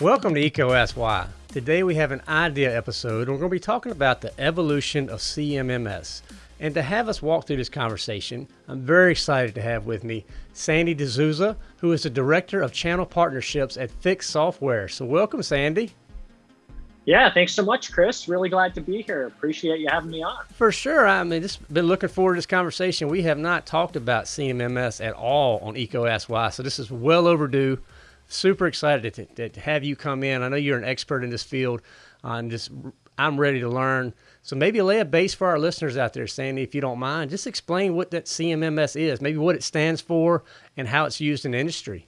Welcome to EECO Ask Why. Today we have an idea episode and we're going to be talking about the evolution of CMMS. And to have us walk through this conversation, I'm very excited to have with me Sandy D'Souza, who is the Director of Channel Partnerships at Fiix Software. So welcome, Sandy. Yeah, thanks so much, Chris. Really glad to be here. Appreciate you having me on. For sure. I mean, just been looking forward to this conversation. We have not talked about CMMS at all on Why, so this is well overdue super excited to, to, have you come in. I know you're an expert in this field. Uh, I'm just I'm ready to learn. So maybe lay a base for our listeners out there, Sandy, if you don't mind. Just explain what that CMMS is, maybe what it stands for, and how it's used in industry.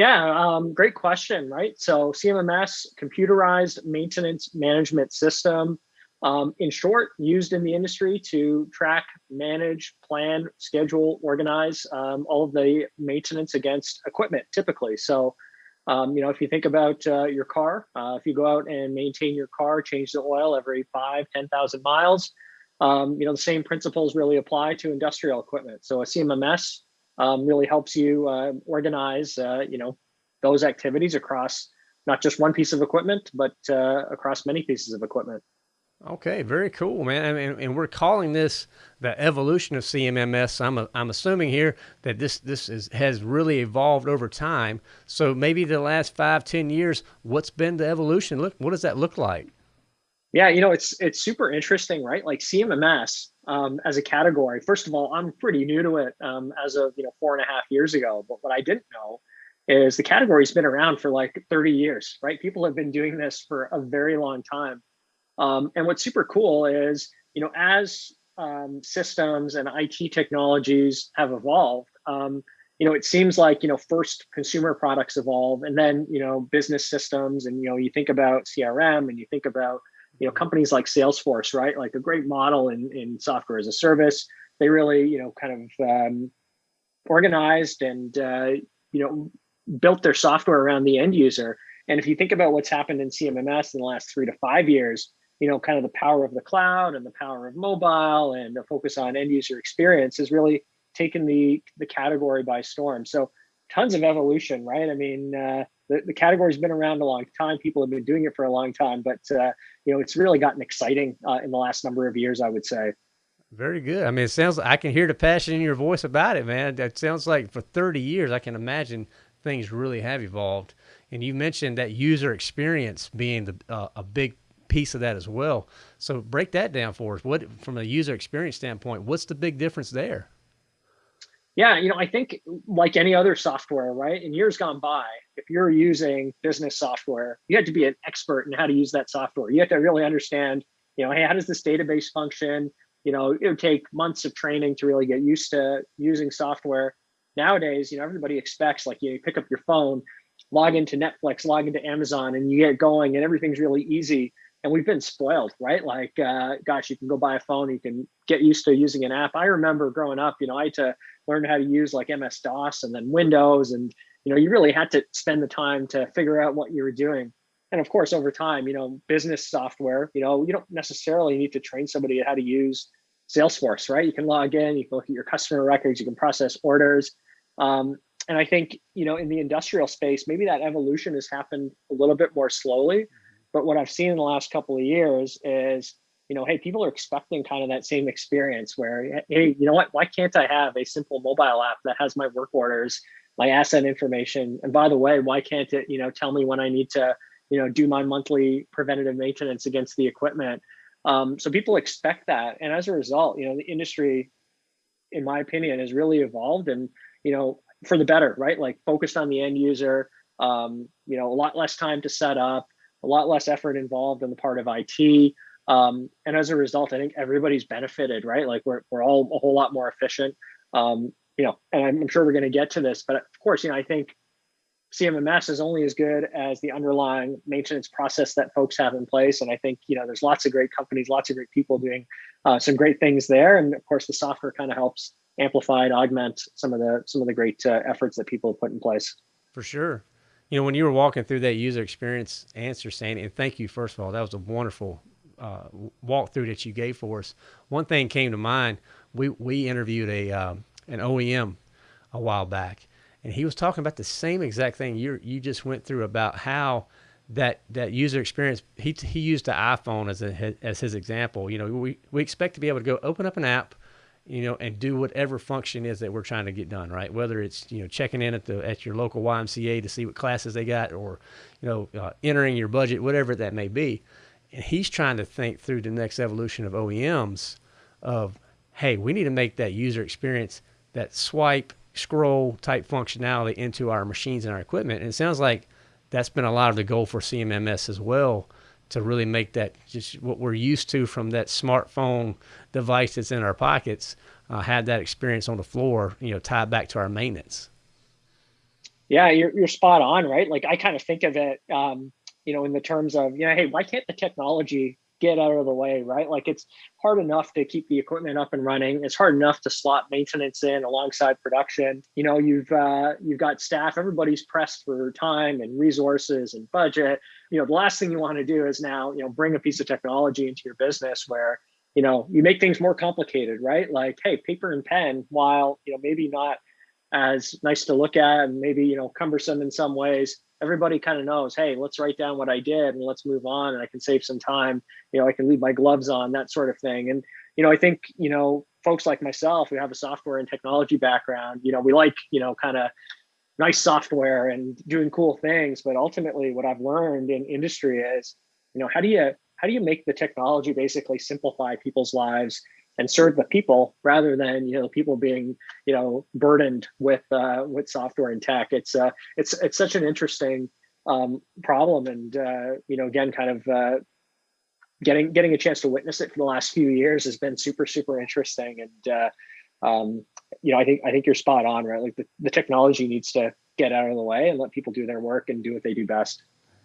Yeah, um, great question, right? So CMMS, computerized maintenance management system um, in short, used in the industry to track, manage, plan, schedule, organize um, all of the maintenance against equipment typically. So, um, you know, if you think about uh, your car, uh, if you go out and maintain your car, change the oil every five, 10,000 miles, um, you know, the same principles really apply to industrial equipment. So a CMMS um, really helps you uh, organize, uh, you know, those activities across not just one piece of equipment, but uh, across many pieces of equipment. Okay, very cool, man. I mean, and we're calling this the evolution of CMMS. I'm a, I'm assuming here that this this is has really evolved over time. So maybe the last five, ten years, what's been the evolution? Look, what does that look like? Yeah, you know, it's it's super interesting, right? Like CMMS um, as a category. First of all, I'm pretty new to it um, as of you know four and a half years ago. But what I didn't know is the category's been around for like 30 years, right? People have been doing this for a very long time. Um, and what's super cool is, you know, as um, systems and IT technologies have evolved, um, you know, it seems like, you know, first consumer products evolve and then, you know, business systems and, you know, you think about CRM and you think about, you know, companies like Salesforce, right? Like a great model in, in software as a service. They really, you know, kind of um, organized and, uh, you know, built their software around the end user. And if you think about what's happened in CMMS in the last three to five years, you know, kind of the power of the cloud and the power of mobile and the focus on end user experience has really taken the the category by storm. So tons of evolution, right? I mean, uh, the, the category's been around a long time. People have been doing it for a long time, but uh, you know, it's really gotten exciting uh, in the last number of years, I would say. Very good. I mean, it sounds I can hear the passion in your voice about it, man. That sounds like for 30 years, I can imagine things really have evolved. And you mentioned that user experience being the, uh, a big piece of that as well. So break that down for us. What, from a user experience standpoint, what's the big difference there? Yeah, you know, I think like any other software, right? In years gone by, if you're using business software, you had to be an expert in how to use that software. You have to really understand, you know, hey, how does this database function? You know, it would take months of training to really get used to using software. Nowadays, you know, everybody expects like you pick up your phone, log into Netflix, log into Amazon, and you get going, and everything's really easy and we've been spoiled, right? Like, uh, gosh, you can go buy a phone, you can get used to using an app. I remember growing up, you know, I had to learn how to use like MS DOS and then Windows, and you know, you really had to spend the time to figure out what you were doing. And of course, over time, you know, business software, you know, you don't necessarily need to train somebody how to use Salesforce, right? You can log in, you can look at your customer records, you can process orders. Um, and I think, you know, in the industrial space, maybe that evolution has happened a little bit more slowly. But what I've seen in the last couple of years is, you know, hey, people are expecting kind of that same experience where, hey, you know what? Why can't I have a simple mobile app that has my work orders, my asset information? And by the way, why can't it, you know, tell me when I need to, you know, do my monthly preventative maintenance against the equipment? Um, so people expect that, and as a result, you know, the industry, in my opinion, has really evolved, and you know, for the better, right? Like focused on the end user. Um, you know, a lot less time to set up a lot less effort involved on the part of IT. Um, and as a result, I think everybody's benefited, right? Like we're, we're all a whole lot more efficient. Um, you know, and I'm, sure we're going to get to this, but of course, you know, I think CMMS is only as good as the underlying maintenance process that folks have in place. And I think, you know, there's lots of great companies, lots of great people doing uh, some great things there. And of course, the software kind of helps amplify and augment some of the some of the great uh, efforts that people have put in place. For sure you know, when you were walking through that user experience answer, Sandy, and thank you, first of all, that was a wonderful uh, walkthrough that you gave for us, one thing came to mind. We we interviewed a um, an OEM a while back, and he was talking about the same exact thing you you just went through about how that that user experience. He he used the iPhone as a as his example. You know, we we expect to be able to go open up an app you know, and do whatever function is that we're trying to get done, right? Whether it's you know checking in at the at your local YMCA to see what classes they got, or you know uh, entering your budget, whatever that may be. And he's trying to think through the next evolution of OEMs of, hey, we need to make that user experience, that swipe, scroll type functionality into our machines and our equipment. And it sounds like that's been a lot of the goal for CMMS as well to really make that just what we're used to from that smartphone device that's in our pockets, uh, have that experience on the floor, you know, tied back to our maintenance. Yeah, you're, you're spot on, right? Like I kind of think of it, um, you know, in the terms of, you know, hey, why can't the technology get out of the way, right? Like it's hard enough to keep the equipment up and running. It's hard enough to slot maintenance in alongside production. You know, you've uh, you've got staff. Everybody's pressed for time and resources and budget. You know, the last thing you want to do is now you know bring a piece of technology into your business where you know you make things more complicated, right? Like, hey, paper and pen, while you know maybe not as nice to look at and maybe you know cumbersome in some ways everybody kind of knows, hey, let's write down what I did and let's move on and I can save some time. You know, I can leave my gloves on, that sort of thing. And, you know, I think, you know, folks like myself who have a software and technology background, you know, we like, you know, kind of nice software and doing cool things. But ultimately what I've learned in industry is, you know, how do you how do you make the technology basically simplify people's lives and serve the people rather than you know people being you know burdened with uh, with software and tech. It's uh, it's it's such an interesting um, problem, and uh, you know again, kind of uh, getting getting a chance to witness it for the last few years has been super super interesting, and uh, um, you know I think I think you're spot on, right? Like the, the technology needs to get out of the way and let people do their work and do what they do best.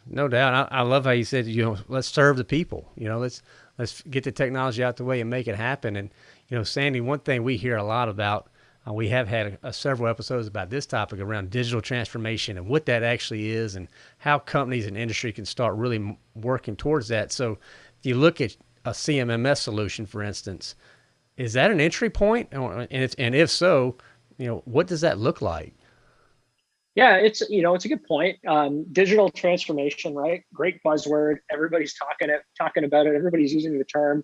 No doubt. I, I love how you said, you know, let's serve the people. You know, let's let's get the technology out the way and make it happen. And you know, Sandy, one thing we hear a lot about, uh, we have had a, a several episodes about this topic around digital transformation and what that actually is, and how companies and industry can start really working towards that. So, if you look at a CMMS solution, for instance, is that an entry point? And and if so, you know, what does that look like? Yeah, it's you know it's a good point. Um, digital transformation, right? Great buzzword. Everybody's talking it, talking about it. Everybody's using the term.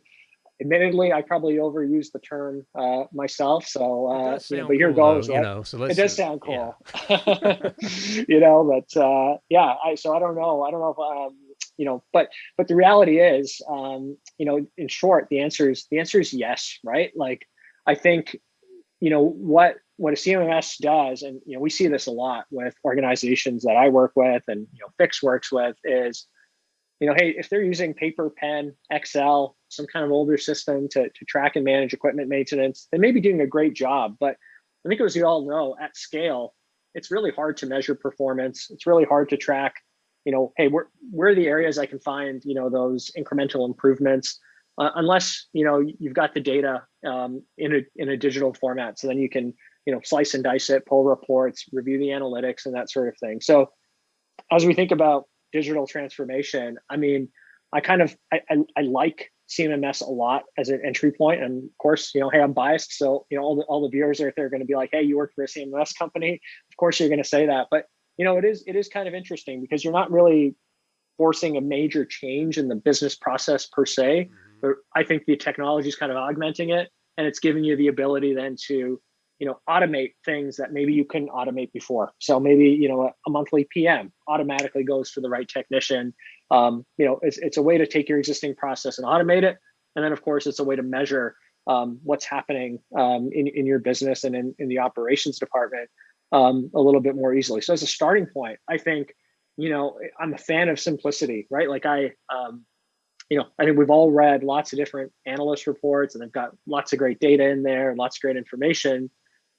Admittedly, I probably overuse the term uh, myself. So, uh, you know, but here cool, goes. Though, right? You know, so it does sound cool. Yeah. you know, but uh, yeah. I so I don't know. I don't know if um, you know, but but the reality is, um, you know, in short, the answer is the answer is yes, right? Like, I think, you know, what what a CMMS does, and you know, we see this a lot with organizations that I work with, and you know, Fiix works with, is you know, hey, if they're using paper, pen, Excel, some kind of older system to, to track and manage equipment maintenance, they may be doing a great job. But I think as you all know, at scale, it's really hard to measure performance. It's really hard to track, you know, hey, where, where are the areas I can find, you know, those incremental improvements, uh, unless, you know, you've got the data um, in, a, in a digital format. So then you can you know slice and dice it pull reports review the analytics and that sort of thing. So as we think about digital transformation i mean i kind of i, I, I like cmms a lot as an entry point. And of course you know hey i'm biased. So you know all the, all the viewers out there are going to be like hey you work for a cmms company? Of course you're going to say that. But you know it is it is kind of interesting because you're not really forcing a major change in the business process per se. Mm-hmm. but i think the technology is kind of augmenting it and it's giving you the ability then to you know automate things that maybe you couldn't automate before. So maybe you know a, a monthly pm automatically goes to the right technician. Um, you know it's, it's a way to take your existing process and automate it. And then of course it's a way to measure um, what's happening um, in, in your business and in, in the operations department um, a little bit more easily. So as a starting point i think you know i'm a fan of simplicity right? Like i um, you know, I think we've all read lots of different analyst reports and they've got lots of great data in there lots of great information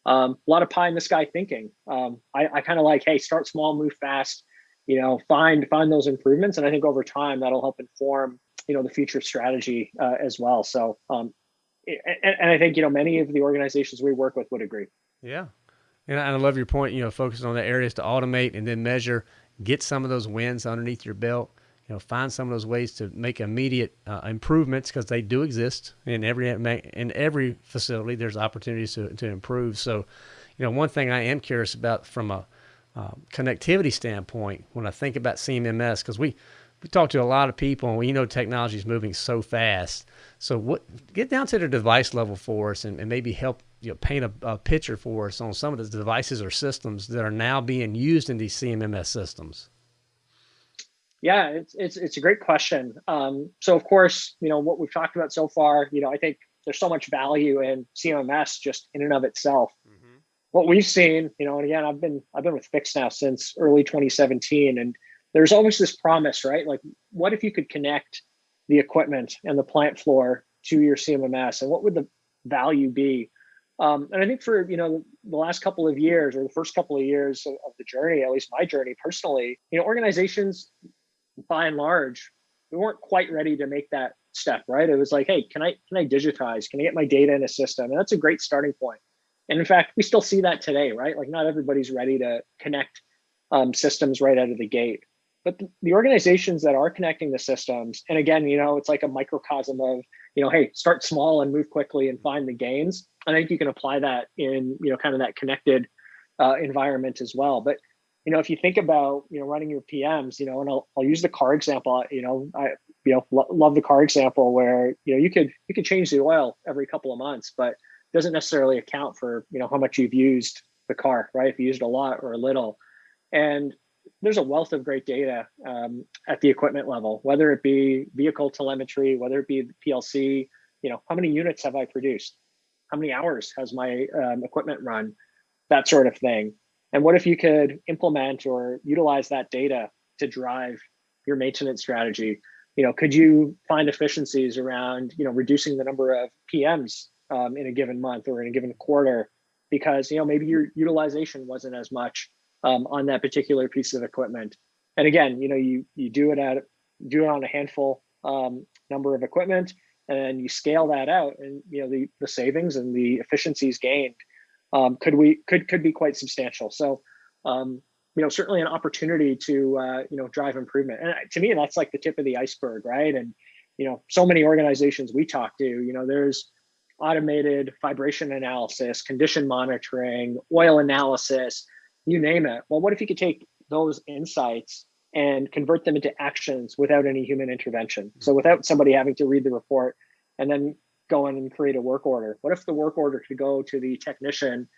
um, a lot of pie in the sky thinking. Um, I, I kind of like, hey, start small, move fast. You know, find find those improvements, and I think over time that'll help inform you know the future strategy uh, as well. So, um, and, and I think you know many of the organizations we work with would agree. Yeah, and I love your point. You know, focusing on the areas to automate and then measure, get some of those wins underneath your belt. You know, find some of those ways to make immediate uh, improvements because they do exist in every in every facility. There's opportunities to, to improve. So, you know, one thing I am curious about from a uh, connectivity standpoint when I think about CMMS because we we talk to a lot of people and we know technology is moving so fast. So what get down to the device level for us and, and maybe help you know, paint a, a, picture for us on some of the devices or systems that are now being used in these CMMS systems. Yeah, it's it's it's a great question. Um, so of course, you know what we've talked about so far. You know, I think there's so much value in CMMS just in and of itself. Mm-hmm. What we've seen, you know, and again, I've been I've been with Fiix now since early 2017, and there's always this promise, right? Like, what if you could connect the equipment and the plant floor to your CMMS, and what would the value be? Um, and I think for you know the last couple of years or the first couple of years of, of the journey, at least my journey personally, you know, organizations by and large, we weren't quite ready to make that step, right? It was like, hey, can I can I digitize? Can I get my data in a system? And that's a great starting point. And in fact, we still see that today, right? Like not everybody's ready to connect um, systems right out of the gate but the organizations that are connecting the systems and again you know it's like a microcosm of you know hey start small and move quickly and find the gains i think you can apply that in you know kind of that connected uh, environment as well but you know if you think about you know running your pms you know and i'll, I'll use the car example you know i you know lo- love the car example where you know you could you could change the oil every couple of months but doesn't necessarily account for you know how much you've used the car right if you used a lot or a little and there's a wealth of great data um, at the equipment level, whether it be vehicle telemetry, whether it be PLC, you know, how many units have I produced? How many hours has my um, equipment run? That sort of thing. And what if you could implement or utilize that data to drive your maintenance strategy? You know, could you find efficiencies around, you know, reducing the number of PMs um, in a given month or in a given quarter because, you know, maybe your utilization wasn't as much um, on that particular piece of equipment. And again, you know, you you do it at do it on a handful um, number of equipment, and you scale that out, and you know the the savings and the efficiencies gained um, could we could could be quite substantial. So, um, you know, certainly an opportunity to uh, you know drive improvement. And to me, that's like the tip of the iceberg, right? And you know, so many organizations we talk to, you know, there's automated vibration analysis, condition monitoring, oil analysis, you name it. Well, what if you could take those insights and convert them into actions without any human intervention? So without somebody having to read the report and then go in and create a work order. What if the work order could go to the technician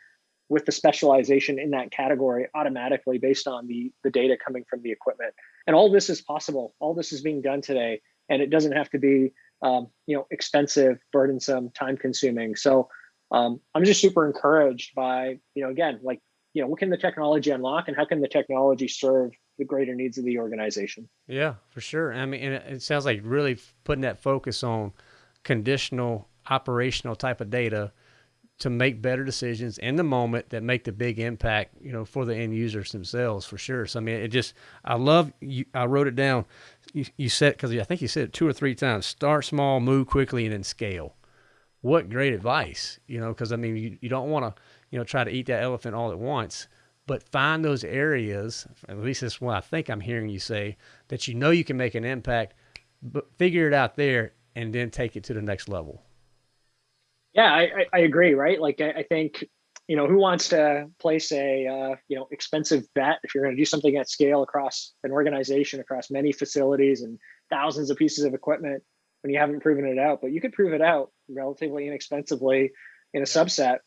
with the specialization in that category automatically based on the, the data coming from the equipment? And all this is possible. All this is being done today, and it doesn't have to be um, you know expensive, burdensome, time consuming. So um, I'm just super encouraged by you know again like you know what can the technology unlock and how can the technology serve the greater needs of the organization yeah for sure i mean it sounds like really putting that focus on conditional operational type of data to make better decisions in the moment that make the big impact you know for the end users themselves for sure. So i mean it just i love you i wrote it down. You, you said because i think you said it two or three times start small move quickly and then scale. What great advice you know because i mean you, you don't want to you know, try to eat that elephant all at once, but find those areas, at least that's what I think I'm hearing you say, that you know you can make an impact, but figure it out there and then take it to the next level. Yeah, I, I agree, right? Like, I, I think, you know, who wants to place a, uh, you know, expensive bet if you're going to do something at scale across an organization, across many facilities and thousands of pieces of equipment when you haven't proven it out, but you could prove it out relatively inexpensively in a subset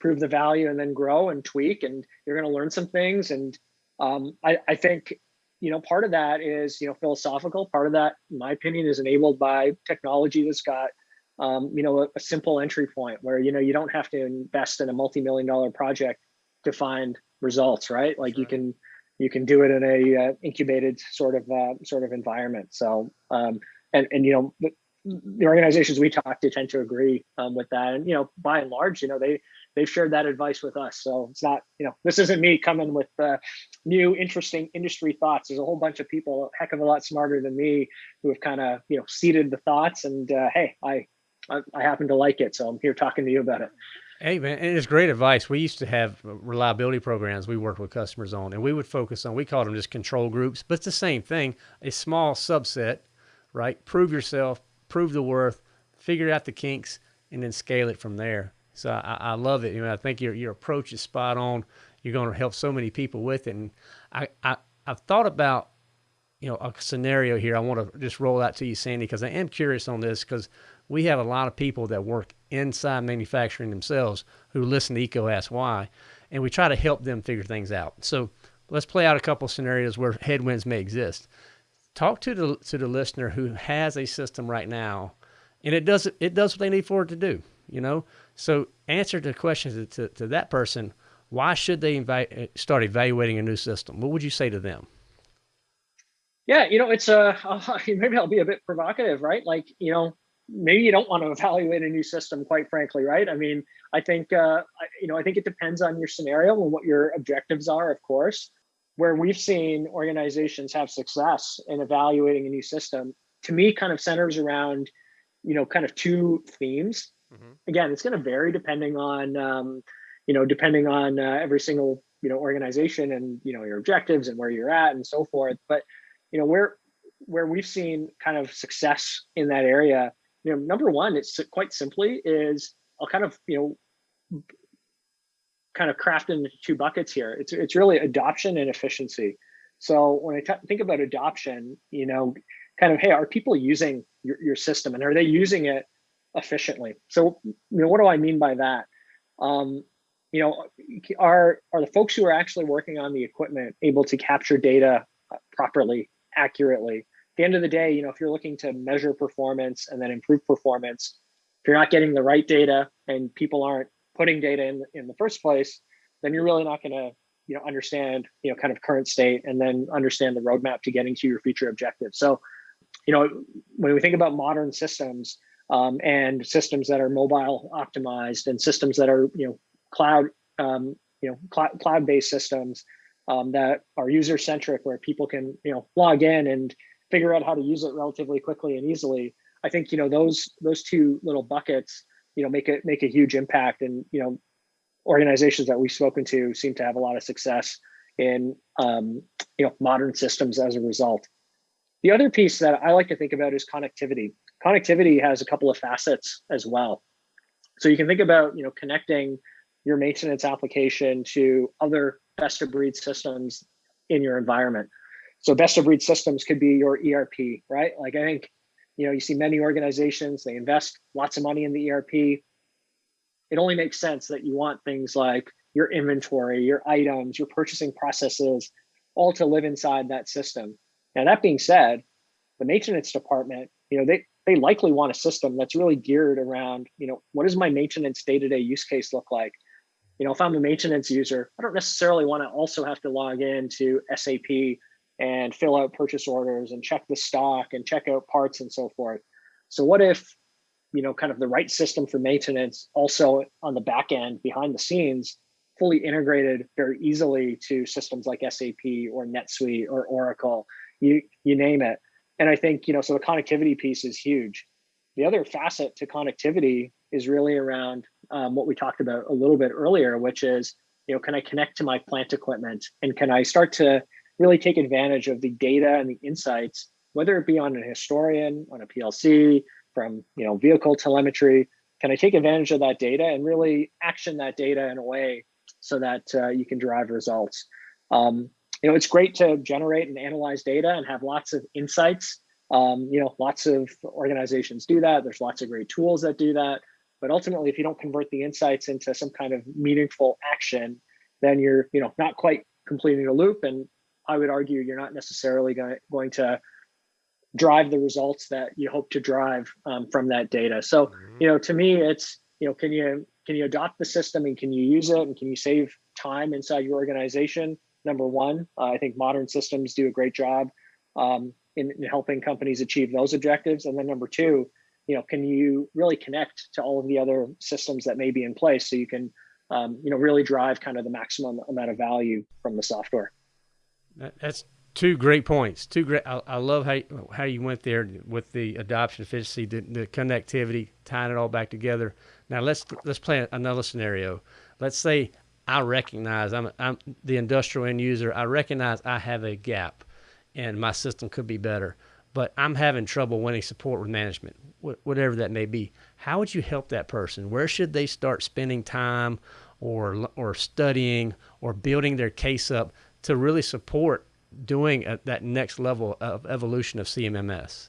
prove the value and then grow and tweak and you're going to learn some things and um, I, I think you know part of that is you know philosophical. Part of that in my opinion is enabled by technology that's got um, you know a, a, simple entry point where you know you don't have to invest in a multi-million dollar project to find results right? Like sure. you can you can do it in a uh, incubated sort of uh, sort of environment. So um, and and you know the, the organizations we talk to tend to agree um, with that. And you know by and large you know they they've shared that advice with us. So it's not, you know, this isn't me coming with uh, new interesting industry thoughts. There's a whole bunch of people a heck of a lot smarter than me who have kind of, you know, seeded the thoughts. And uh, hey, I, I, I happen to like it, so I'm here talking to you about it. Hey man, and it's great advice. We used to have reliability programs we worked with customers on, and we would focus on. We called them just control groups, but it's the same thing. A small subset, right? Prove yourself, prove the worth, figure out the kinks, and then scale it from there. So I, I love it. You know, I think your your approach is spot on. You're going to help so many people with it. And I, I I've thought about you know a scenario here. I want to just roll out to you, Sandy, because I am curious on this because we have a lot of people that work inside manufacturing themselves who listen to EECO Ask Why, and we try to help them figure things out. So let's play out a couple scenarios where headwinds may exist. Talk to the to the listener who has a system right now, and it does it does what they need for it to do. You know, so answer the questions to, to, that person. Why should they invite, start evaluating a new system? What would you say to them? Yeah, you know, it's a uh, maybe I'll be a bit provocative, right? Like, you know, maybe you don't want to evaluate a new system, quite frankly, right? I mean, I think uh, you know, I think it depends on your scenario and what your objectives are, of course. Where we've seen organizations have success in evaluating a new system, to me, kind of centers around, you know, kind of two themes. Mm-hmm. Again, it's going to vary depending on, um, you know, depending on uh, every single you know organization and you know your objectives and where you're at and so forth. But you know where where we've seen kind of success in that area you know number one it's quite simply is i'll kind of you know kind of craft into two buckets here it's it's really adoption and efficiency so when I t- think about adoption you know kind of hey are people using your, your system and are they using it efficiently so you know what do i mean by that um, you know are are the folks who are actually working on the equipment able to capture data properly accurately. At the end of the day, you know, if you're looking to measure performance and then improve performance, if you're not getting the right data and people aren't putting data in in the first place, then you're really not going to you know understand you know kind of current state and then understand the roadmap to getting to your future objectives. So, you know, when we think about modern systems um, and systems that are mobile optimized and systems that are you know cloud um, you know cl- cloud based systems um, that are user centric, where people can you know log in and figure out how to use it relatively quickly and easily. I think you know those those two little buckets you know make it make a huge impact, and you know organizations that we've spoken to seem to have a lot of success in um, you know modern systems as a result. The other piece that I like to think about is connectivity. Connectivity has a couple of facets as well. So you can think about you know connecting your maintenance application to other best of breed systems in your environment. So best of breed systems could be your ERP, right? Like I think, you know, you see many organizations, they invest lots of money in the ERP. It only makes sense that you want things like your inventory, your items, your purchasing processes, all to live inside that system. Now that being said, the maintenance department, you know, they they likely want a system that's really geared around, you know, what does my maintenance day-to-day use case look like? you know, if I'm a maintenance user, I don't necessarily want to also have to log into SAP and fill out purchase orders and check the stock and check out parts and so forth. So what if, you know, kind of the right system for maintenance also on the back end behind the scenes, fully integrated very easily to systems like SAP or NetSuite or Oracle, you you name it. And I think, you know, so the connectivity piece is huge. The other facet to connectivity is really around um, what we talked about a little bit earlier, which is, you know, can I connect to my plant equipment and can I start to really take advantage of the data and the insights, whether it be on an historian, on a PLC, from you know vehicle telemetry, can I take advantage of that data and really action that data in a way so that uh, you can drive results? Um, you know, it's great to generate and analyze data and have lots of insights. Um, you know, lots of organizations do that. There's lots of great tools that do that. But ultimately, if you don't convert the insights into some kind of meaningful action, then you're, you know, not quite completing a loop. And I would argue you're not necessarily going, going to drive the results that you hope to drive um, from that data. So, mm-hmm. you know, to me, it's, you know, can you can you adopt the system and can you use it and can you save time inside your organization? Number one, uh, I think modern systems do a great job um, in, in helping companies achieve those objectives. And then number two, you know, can you really connect to all of the other systems that may be in place so you can, um, you know, really drive kind of the maximum amount of value from the software? That's two great points. Two great. I, I, love how how you went there with the adoption efficiency, the, the, connectivity, tying it all back together. Now let's let's play another scenario. Let's say I recognize I'm I'm the industrial end user. I recognize I have a gap, and my system could be better. But I'm having trouble winning support with management, whatever that may be. How would you help that person? Where should they start spending time, or or studying, or building their case up to really support doing a, that next level of evolution of CMMS?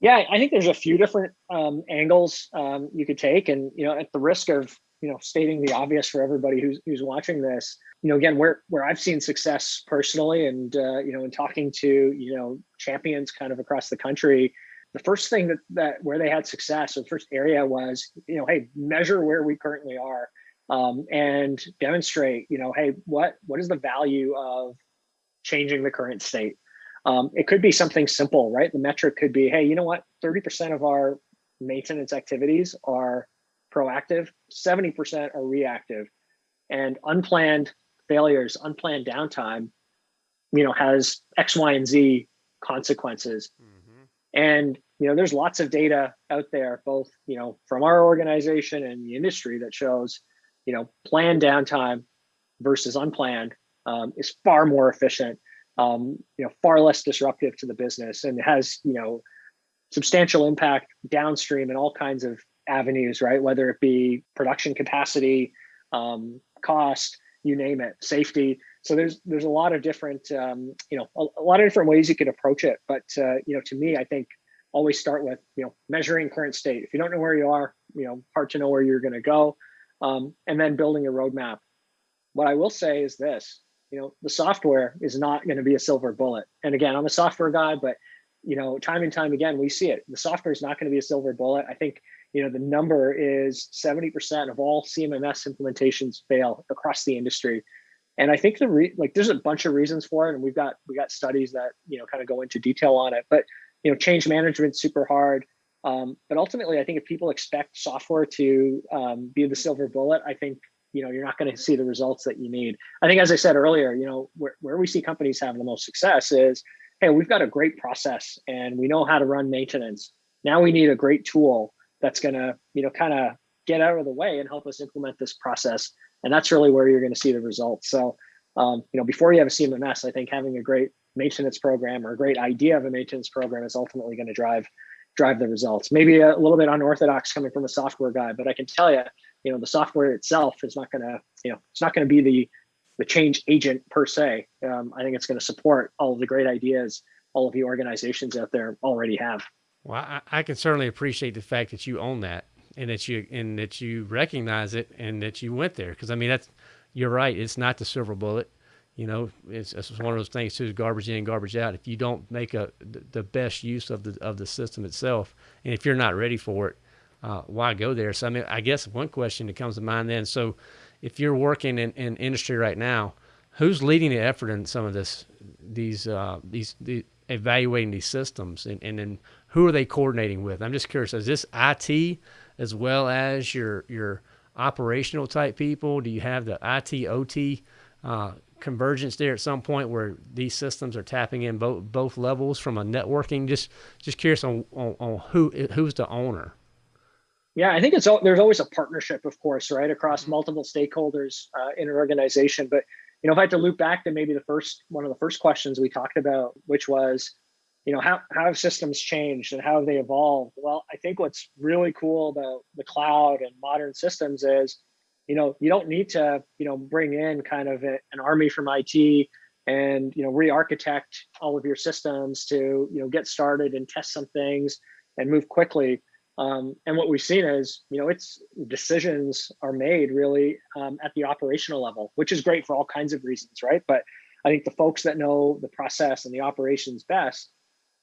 Yeah, I think there's a few different um, angles um, you could take, and you know, at the risk of you know stating the obvious for everybody who's who's watching this, you know, again, where where I've seen success personally, and uh, you know, in talking to you know champions kind of across the country, the first thing that that where they had success, the first area was you know, hey, measure where we currently are um, and demonstrate, you know, hey, what what is the value of changing the current state? Um, it could be something simple, right? The metric could be, hey, you know what? 30% of our maintenance activities are proactive, 70% are reactive, and unplanned failures, unplanned downtime, you know, has X, Y, and Z consequences. Mm-hmm. And you know, there's lots of data out there, both you know, from our organization and the industry that shows you know, planned downtime versus unplanned um, is far more efficient, um, you know, far less disruptive to the business and has, you know, substantial impact downstream in all kinds of avenues, right? Whether it be production capacity, um, cost, you name it, safety. So there's there's a lot of different, um, you know, a, a, lot of different ways you could approach it. But uh, you know, to me, I think always start with you know measuring current state. If you don't know where you are, you know, hard to know where you're going to go um, and then building a roadmap. What I will say is this, you know, the software is not going to be a silver bullet. And again, I'm a software guy, but you know, time and time again, we see it. The software is not going to be a silver bullet. I think, you know, the number is 70% of all CMMS implementations fail across the industry. And I think the re- like there's a bunch of reasons for it, and we've got we got studies that you know kind of go into detail on it. But you know, change management super hard. Um, but ultimately, I think if people expect software to um, be the silver bullet, I think you know you're not going to see the results that you need. I think, as I said earlier, you know where, where we see companies having the most success is, hey, we've got a great process and we know how to run maintenance. Now we need a great tool that's going to you know kind of get out of the way and help us implement this process. And that's really where you're going to see the results. So um, you know before you have a CMMS, I think having a great maintenance program or a great idea of a maintenance program is ultimately going to drive drive the results. Maybe a little bit unorthodox coming from a software guy, but I can tell you, you know, the software itself is not going to, you know, it's not going to be the the change agent per se. Um, I think it's going to support all of the great ideas all of the organizations out there already have. Well, I, I can certainly appreciate the fact that you own that and that you and that you recognize it and that you went there because I mean that's you're right. It's not the silver bullet you know, it's, it's one of those things too, garbage in, garbage out. If you don't make a the best use of the of the system itself, and if you're not ready for it, uh, why go there? So I mean, I guess one question that comes to mind then. So, if you're working in, in industry right now, who's leading the effort in some of this these uh, these the, evaluating these systems, and and then who are they coordinating with? I'm just curious. Is this IT as well as your your operational type people? Do you have the IT OT uh, convergence there at some point where these systems are tapping in both both levels from a networking? Just just curious on on, on who who's the owner. Yeah, I think it's there's always a partnership, of course, right across mm-hmm. multiple stakeholders uh, in an organization. But you know, if I had to loop back to maybe the first one of the first questions we talked about, which was, you know, how how have systems changed and how have they evolved? Well, I think what's really cool about the cloud and modern systems is you know you don't need to you know bring in kind of a, an army from IT and you know re-architect all of your systems to you know get started and test some things and move quickly. Um, and what we've seen is you know it's decisions are made really um, at the operational level, which is great for all kinds of reasons, right? But I think the folks that know the process and the operations best,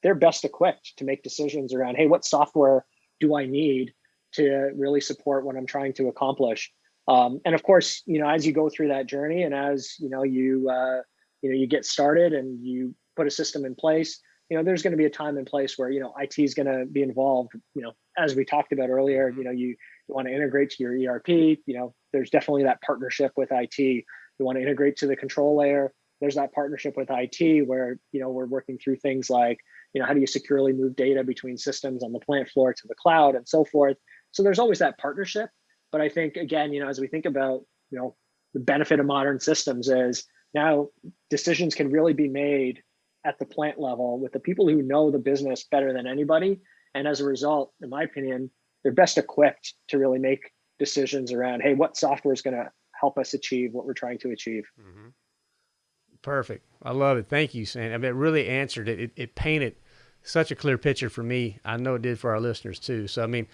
they're best equipped to make decisions around, hey, what software do I need to really support what I'm trying to accomplish? Um, and of course, you know, as you go through that journey and as, you know, you, uh, you know, you get started and you put a system in place, you know, there's going to be a time and place where, you know, IT is going to be involved, you know, as we talked about earlier, you know, you, you want to integrate to your ERP, you know, there's definitely that partnership with IT. You want to integrate to the control layer. there's that partnership with IT where you know we're working through things like you know how do you securely move data between systems on the plant floor to the cloud and so forth. So there's always that partnership. But I think again, you know, as we think about you know the benefit of modern systems is now decisions can really be made at the plant level with the people who know the business better than anybody. And as a result, in my opinion, they're best equipped to really make decisions around, hey, what software is going to help us achieve what we're trying to achieve. Mm-hmm. Perfect. I love it. Thank you, Sam. I mean, it really answered it. it. It painted such a clear picture for me. I know it did for our listeners too. So, I mean,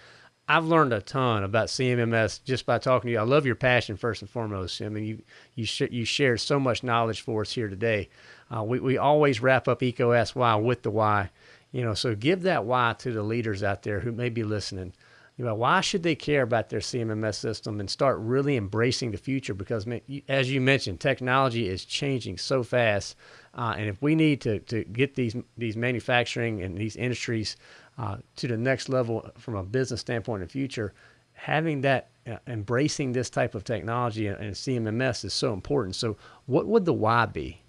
I've learned a ton about CMMS just by talking to you. I love your passion first and foremost. I mean, you you sh- you shared so much knowledge for us here today. Uh, we we always wrap up EECO Ask Why with the why, you know. So give that why to the leaders out there who may be listening. You know, why should they care about their CMMS system and start really embracing the future? Because as you mentioned, technology is changing so fast, uh, and if we need to to get these these manufacturing and these industries uh, to the next level from a business standpoint in the future, having that uh, embracing this type of technology and, and CMMS is so important. So, what would the why be?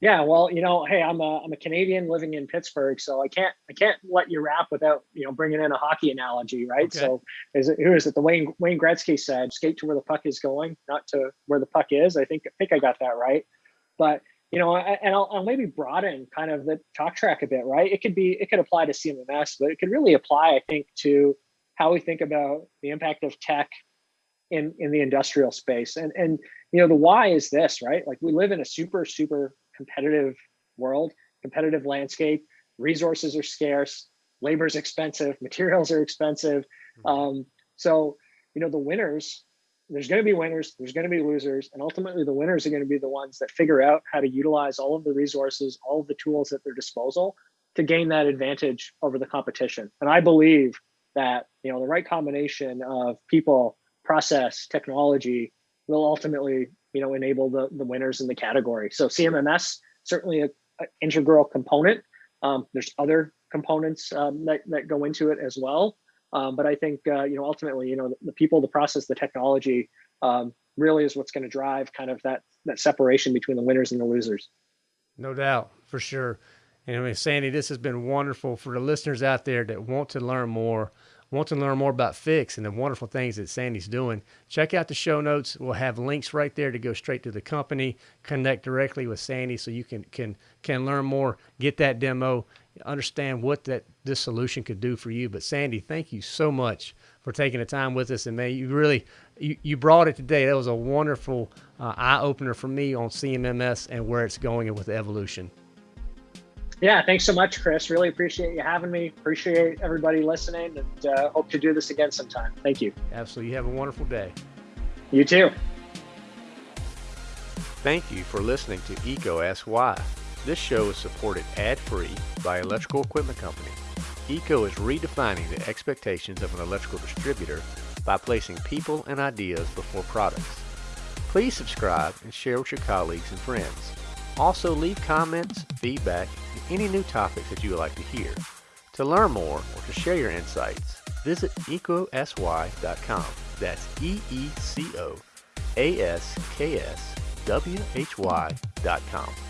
Yeah, well, you know, hey, I'm a I'm a Canadian living in Pittsburgh, so I can't I can't let you wrap without you know bringing in a hockey analogy, right? Okay. So, is it who is it? The Wayne Wayne Gretzky said, "Skate to where the puck is going, not to where the puck is." I think I think I got that right, but you know, and I'll, I'll, maybe broaden kind of the talk track a bit, right? It could be, it could apply to CMMS, but it could really apply, I think, to how we think about the impact of tech in in the industrial space. And and you know, the why is this, right? Like we live in a super super competitive world, competitive landscape. Resources are scarce, labor is expensive, materials are expensive. Mm-hmm. Um, so you know, the winners there's going to be winners, there's going to be losers, and ultimately the winners are going to be the ones that figure out how to utilize all of the resources, all of the tools at their disposal to gain that advantage over the competition. And I believe that you know the right combination of people, process, technology will ultimately you know enable the the winners in the category. So CMMS certainly a, a integral component. Um, there's other components um, that that go into it as well. Um, but I think uh, you know ultimately, you know, the, the, people, the process, the technology um, really is what's going to drive kind of that that separation between the winners and the losers. No doubt, for sure. And I mean, Sandy, this has been wonderful for the listeners out there that want to learn more, want to learn more about Fiix and the wonderful things that Sandy's doing. Check out the show notes. We'll have links right there to go straight to the company, connect directly with Sandy, so you can can can learn more, get that demo, understand what that this solution could do for you. But Sandy, thank you so much for taking the time with us, and man, you really you, you brought it today. That was a wonderful uh, eye opener for me on CMMS and where it's going and with evolution. Yeah, thanks so much, Chris. Really appreciate you having me. Appreciate everybody listening, and uh, hope to do this again sometime. Thank you. Absolutely. You have a wonderful day. You too. Thank you for listening to EECO Ask Why. This show is supported ad-free by Electrical Equipment Company. EECO is redefining the expectations of an electrical distributor by placing people and ideas before products. Please subscribe and share with your colleagues and friends. Also leave comments, feedback, and any new topics that you would like to hear. To learn more or to share your insights, visit eecoaskwhy.com. That's E-E-C-O-A-S-K-S-W-H-Y.com.